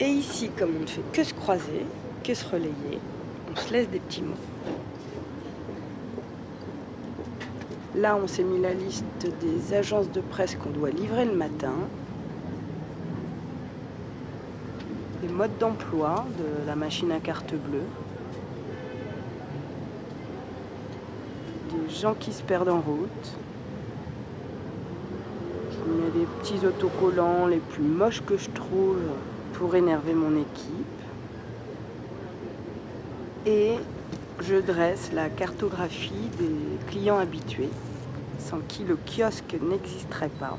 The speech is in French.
Et ici, comme on ne fait que se croiser, que se relayer, on se laisse des petits mots. Là, on s'est mis la liste des agences de presse qu'on doit livrer le matin. Les modes d'emploi de la machine à carte bleue. Des gens qui se perdent en route. Il y a des petits autocollants les plus moches que je trouve pour énerver mon équipe. Et je dresse la cartographie des clients habitués, sans qui le kiosque n'existerait pas.